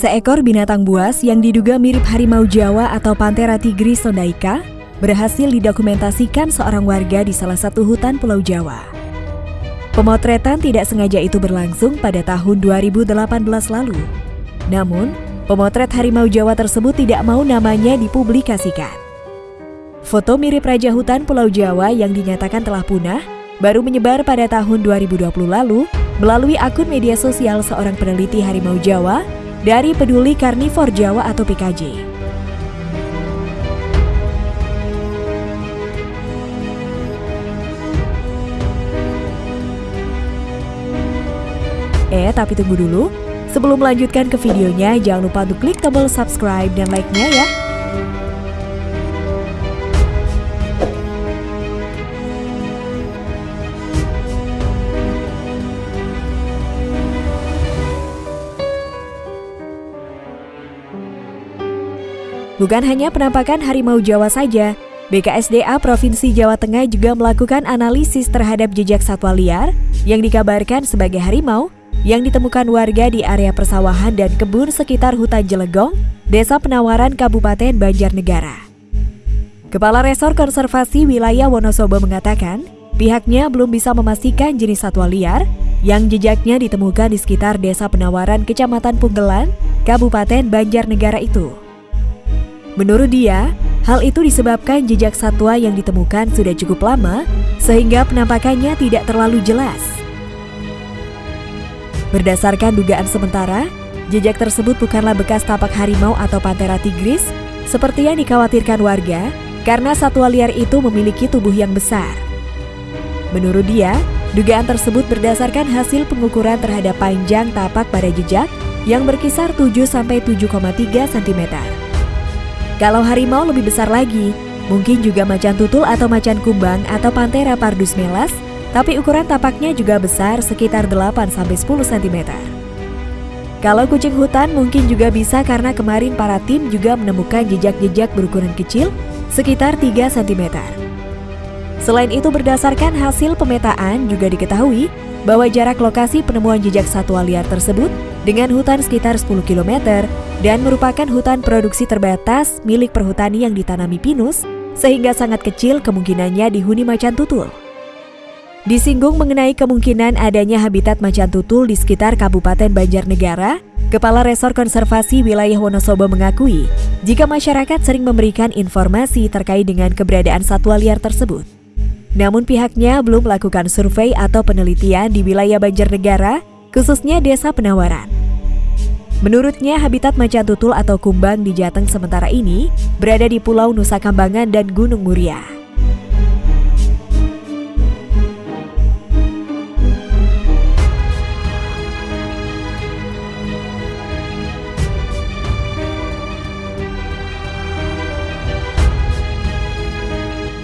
Seekor binatang buas yang diduga mirip harimau Jawa atau Panthera tigris sondaica berhasil didokumentasikan seorang warga di salah satu hutan Pulau Jawa. Pemotretan tidak sengaja itu berlangsung pada tahun 2018 lalu. Namun, pemotret harimau Jawa tersebut tidak mau namanya dipublikasikan. Foto mirip Raja Hutan Pulau Jawa yang dinyatakan telah punah baru menyebar pada tahun 2020 lalu melalui akun media sosial seorang peneliti harimau Jawa dari Peduli Karnivor Jawa atau PKJ. Eh, tapi tunggu dulu. Sebelum melanjutkan ke videonya, jangan lupa untuk klik tombol subscribe dan like-nya ya. Bukan hanya penampakan harimau Jawa saja, BKSDA Provinsi Jawa Tengah juga melakukan analisis terhadap jejak satwa liar yang dikabarkan sebagai harimau yang ditemukan warga di area persawahan dan kebun sekitar hutan Jelegong, Desa Penawaran Kabupaten Banjarnegara. Kepala Resor Konservasi Wilayah Wonosobo mengatakan, pihaknya belum bisa memastikan jenis satwa liar yang jejaknya ditemukan di sekitar Desa Penawaran Kecamatan Punggelan, Kabupaten Banjarnegara itu. Menurut dia, hal itu disebabkan jejak satwa yang ditemukan sudah cukup lama sehingga penampakannya tidak terlalu jelas. Berdasarkan dugaan sementara, jejak tersebut bukanlah bekas tapak harimau atau Panthera tigris seperti yang dikhawatirkan warga karena satwa liar itu memiliki tubuh yang besar. Menurut dia, dugaan tersebut berdasarkan hasil pengukuran terhadap panjang tapak pada jejak yang berkisar 7-7,3 cm. Kalau harimau lebih besar lagi, mungkin juga macan tutul atau macan kumbang atau Panthera pardus melas, tapi ukuran tapaknya juga besar sekitar 8-10 cm. Kalau kucing hutan mungkin juga bisa karena kemarin para tim juga menemukan jejak-jejak berukuran kecil sekitar 3 cm. Selain itu berdasarkan hasil pemetaan juga diketahui bahwa jarak lokasi penemuan jejak satwa liar tersebut dengan hutan sekitar 10 km dan merupakan hutan produksi terbatas milik perhutani yang ditanami pinus, sehingga sangat kecil kemungkinannya dihuni macan tutul. Disinggung mengenai kemungkinan adanya habitat macan tutul di sekitar Kabupaten Banjarnegara, Kepala Resor Konservasi Wilayah Wonosobo mengakui jika masyarakat sering memberikan informasi terkait dengan keberadaan satwa liar tersebut. Namun pihaknya belum melakukan survei atau penelitian di wilayah Banjarnegara, khususnya Desa Penawaran. Menurutnya, habitat macan tutul atau kumbang di Jateng sementara ini berada di Pulau Nusa Kambangan dan Gunung Muria.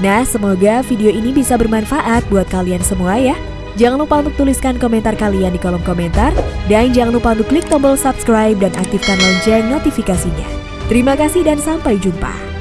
Nah, semoga video ini bisa bermanfaat buat kalian semua ya. Jangan lupa untuk tuliskan komentar kalian di kolom komentar dan jangan lupa untuk klik tombol subscribe dan aktifkan lonceng notifikasinya. Terima kasih dan sampai jumpa.